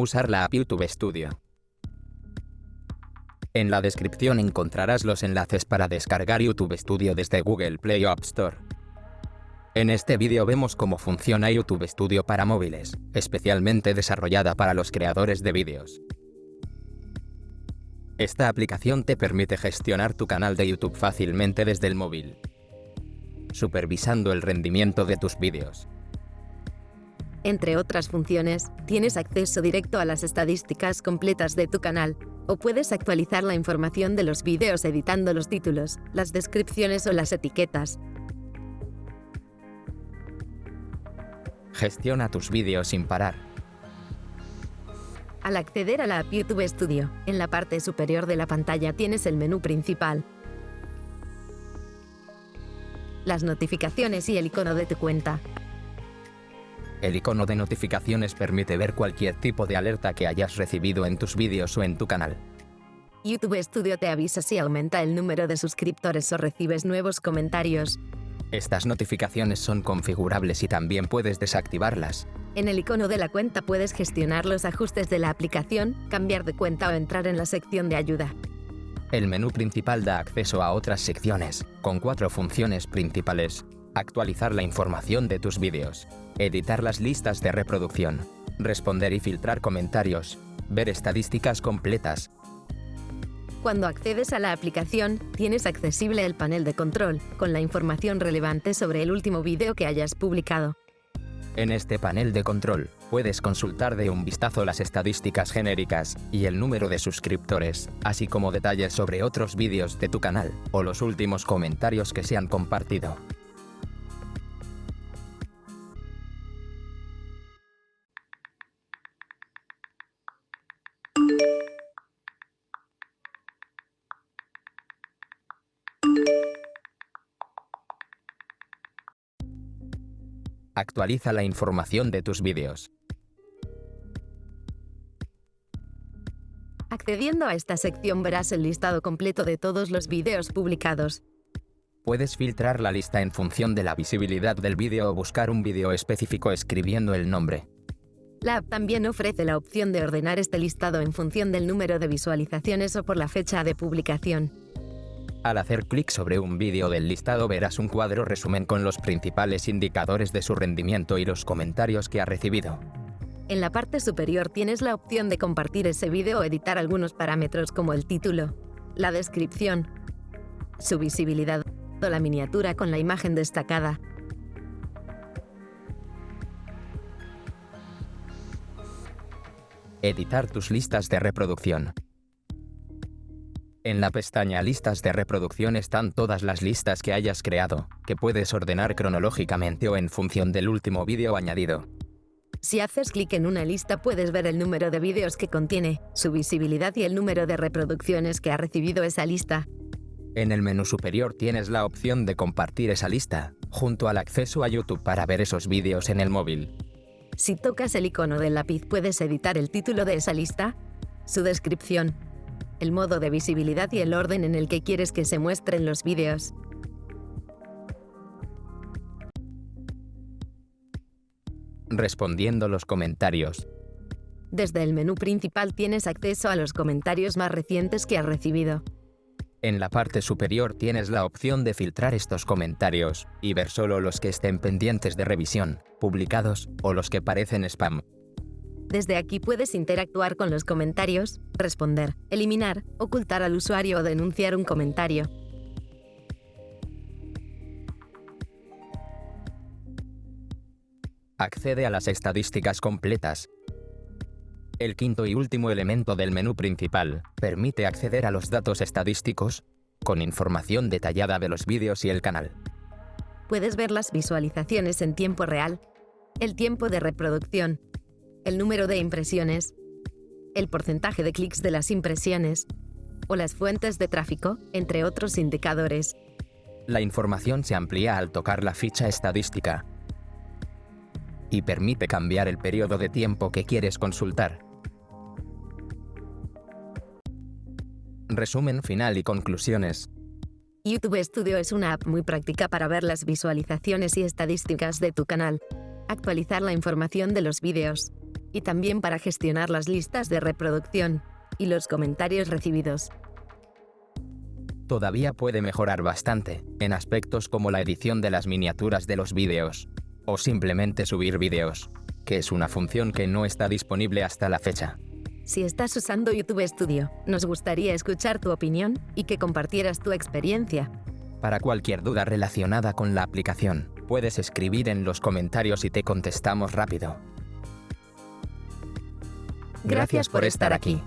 usar la app YouTube Studio. En la descripción encontrarás los enlaces para descargar YouTube Studio desde Google Play o App Store. En este vídeo vemos cómo funciona YouTube Studio para móviles, especialmente desarrollada para los creadores de vídeos. Esta aplicación te permite gestionar tu canal de YouTube fácilmente desde el móvil, supervisando el rendimiento de tus vídeos. Entre otras funciones, tienes acceso directo a las estadísticas completas de tu canal, o puedes actualizar la información de los vídeos editando los títulos, las descripciones o las etiquetas. Gestiona tus vídeos sin parar. Al acceder a la app YouTube Studio, en la parte superior de la pantalla tienes el menú principal, las notificaciones y el icono de tu cuenta. El icono de notificaciones permite ver cualquier tipo de alerta que hayas recibido en tus vídeos o en tu canal. YouTube Studio te avisa si aumenta el número de suscriptores o recibes nuevos comentarios. Estas notificaciones son configurables y también puedes desactivarlas. En el icono de la cuenta puedes gestionar los ajustes de la aplicación, cambiar de cuenta o entrar en la sección de ayuda. El menú principal da acceso a otras secciones, con cuatro funciones principales. Actualizar la información de tus vídeos, editar las listas de reproducción, responder y filtrar comentarios, ver estadísticas completas. Cuando accedes a la aplicación, tienes accesible el panel de control, con la información relevante sobre el último vídeo que hayas publicado. En este panel de control, puedes consultar de un vistazo las estadísticas genéricas y el número de suscriptores, así como detalles sobre otros vídeos de tu canal o los últimos comentarios que se han compartido. Actualiza la información de tus vídeos. Accediendo a esta sección verás el listado completo de todos los vídeos publicados. Puedes filtrar la lista en función de la visibilidad del vídeo o buscar un vídeo específico escribiendo el nombre. La app también ofrece la opción de ordenar este listado en función del número de visualizaciones o por la fecha de publicación. Al hacer clic sobre un vídeo del listado verás un cuadro resumen con los principales indicadores de su rendimiento y los comentarios que ha recibido. En la parte superior tienes la opción de compartir ese vídeo o editar algunos parámetros como el título, la descripción, su visibilidad o la miniatura con la imagen destacada. Editar tus listas de reproducción. En la pestaña Listas de reproducción están todas las listas que hayas creado, que puedes ordenar cronológicamente o en función del último vídeo añadido. Si haces clic en una lista puedes ver el número de vídeos que contiene, su visibilidad y el número de reproducciones que ha recibido esa lista. En el menú superior tienes la opción de compartir esa lista, junto al acceso a YouTube para ver esos vídeos en el móvil. Si tocas el icono del lápiz puedes editar el título de esa lista, su descripción, el modo de visibilidad y el orden en el que quieres que se muestren los vídeos. Respondiendo los comentarios. Desde el menú principal tienes acceso a los comentarios más recientes que has recibido. En la parte superior tienes la opción de filtrar estos comentarios y ver solo los que estén pendientes de revisión, publicados o los que parecen spam. Desde aquí puedes interactuar con los comentarios, responder, eliminar, ocultar al usuario o denunciar un comentario. Accede a las estadísticas completas. El quinto y último elemento del menú principal permite acceder a los datos estadísticos con información detallada de los vídeos y el canal. Puedes ver las visualizaciones en tiempo real, el tiempo de reproducción, el número de impresiones, el porcentaje de clics de las impresiones o las fuentes de tráfico, entre otros indicadores. La información se amplía al tocar la ficha estadística y permite cambiar el periodo de tiempo que quieres consultar. Resumen final y conclusiones. YouTube Studio es una app muy práctica para ver las visualizaciones y estadísticas de tu canal, actualizar la información de los vídeos, y también para gestionar las listas de reproducción y los comentarios recibidos. Todavía puede mejorar bastante, en aspectos como la edición de las miniaturas de los vídeos, o simplemente subir vídeos, que es una función que no está disponible hasta la fecha. Si estás usando YouTube Studio, nos gustaría escuchar tu opinión y que compartieras tu experiencia. Para cualquier duda relacionada con la aplicación, puedes escribir en los comentarios y te contestamos rápido. Gracias por estar aquí.